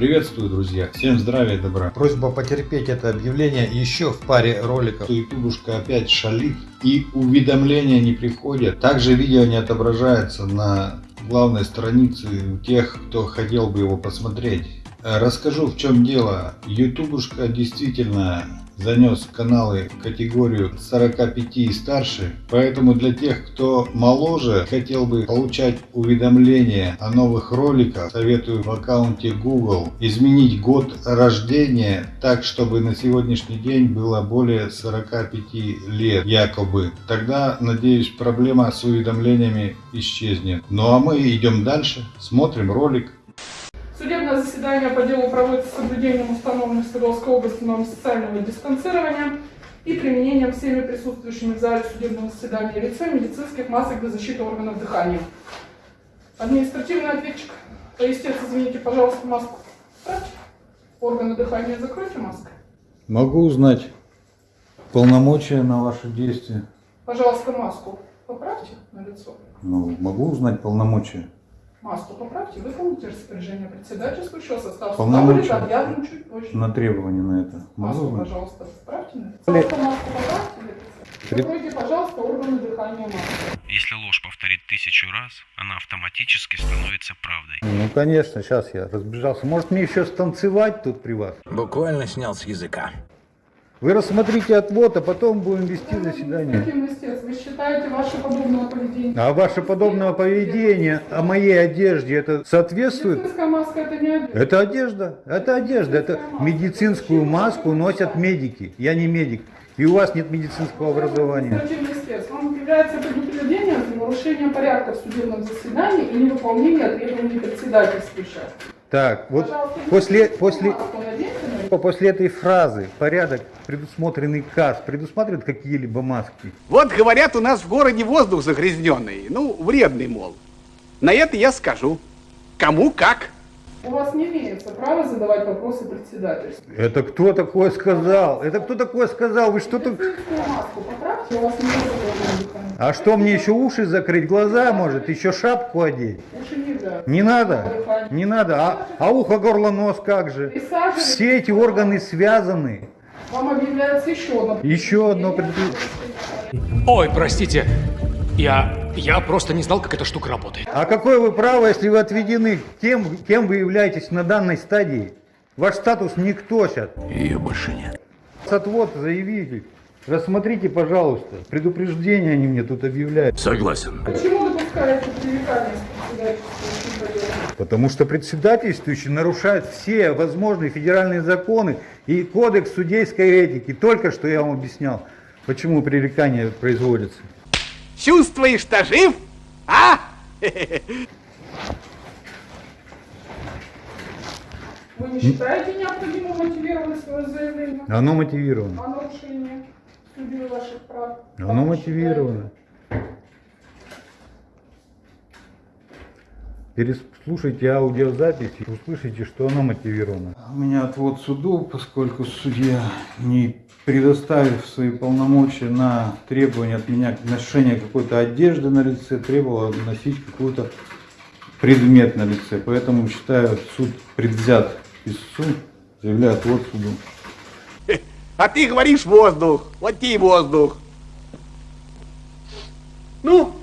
Приветствую, друзья! Всем здравия и добра! Просьба потерпеть это объявление еще в паре роликов. Ютубушка опять шалит и уведомления не приходят. Также видео не отображается на главной странице у тех, кто хотел бы его посмотреть. Расскажу в чем дело. Ютубушка действительно занес каналы категорию 45 и старше, поэтому для тех, кто моложе, хотел бы получать уведомления о новых роликах, советую в аккаунте Google изменить год рождения так, чтобы на сегодняшний день было более 45 лет якобы. Тогда, надеюсь, проблема с уведомлениями исчезнет. Ну а мы идем дальше, смотрим ролик. Судебное заседание по делу проводится с соблюдением установленных в Свердловской области норм социального дистанцирования и применением всеми присутствующими в зале судебного заседания лица медицинских масок для защиты органов дыхания. Административный ответчик. Поистец, извините, пожалуйста, маску. Органы дыхания закройте маской. Могу узнать полномочия на ваши действия? Пожалуйста, маску поправьте на лицо. Ну, могу узнать полномочия? Маску поправьте, выполните распоряжение председательствующего состава Полномочия. суда будет объявлен чуть позже. На требования на это. Маску, Могу пожалуйста, поправьте на. Пожалуйста, маску поправьте. Закройте, пожалуйста, органы дыхания маской. Если ложь повторит тысячу раз, она автоматически становится правдой. Ну конечно, сейчас я разбежался. Может мне еще станцевать тут при вас? Буквально снял с языка. Вы рассмотрите отвод, а потом будем вести заседание. Административный истец, Вы считаете ваше подобное поведение? А ваше подобное поведение о моей одежде, это соответствует? Медицинская маска это не одежда. Это одежда, это одежда, это медицинскую маску носят медики. Я не медик. И у вас нет медицинского образования. Вам является предупреждение за нарушение порядка в судебном заседании и невыполнение требований председательствующего. Так, вот Пожалуйста, после, после, маску наденьте лицо. после этой фразы порядок, предусмотренный КАС, предусматривает какие-либо маски? Вот говорят, у нас в городе воздух загрязненный, ну, вредный, мол. На это я скажу. Кому как. У вас не имеется права задавать вопросы председательству. Это кто такое сказал? Это кто такое сказал? Вы что маску поправьте, у вас не дыхания. А что, мне еще уши закрыть, глаза, может, еще шапку одеть? Уши нельзя. Не надо, не надо. А, а ухо, горло, нос как же? Все эти органы связаны. Вам объявляется еще одно Еще одно предупреждение. Ой, простите, я, я просто не знал, как эта штука работает. А какое вы право, если вы отведены тем, кем вы являетесь на данной стадии? Ваш статус никто сейчас. Ее больше нет. Отвод заявитель. Рассмотрите, пожалуйста. Предупреждение они мне тут объявляют. Согласен. Почему привлекание? Потому что председательствующий нарушает все возможные федеральные законы и кодекс судейской этики. Только что я вам объяснял, почему пререкание производится. Чувствуешь-то жив? А? Вы не считаете необходимым мотивировать свое заявление Оно мотивировано. о нарушении судьи ваших прав? Оно Как вы мотивировано. Переслушайте аудиозапись и услышите, что оно мотивировано. У меня отвод суду, поскольку судья, не предоставив свои полномочия на требование от меня ношения какой-то одежды на лице, требовал носить какой-то предмет на лице. Поэтому считаю суд предвзят истцу, заявляю отвод суду. А ты говоришь воздух. Вот и воздух. Ну,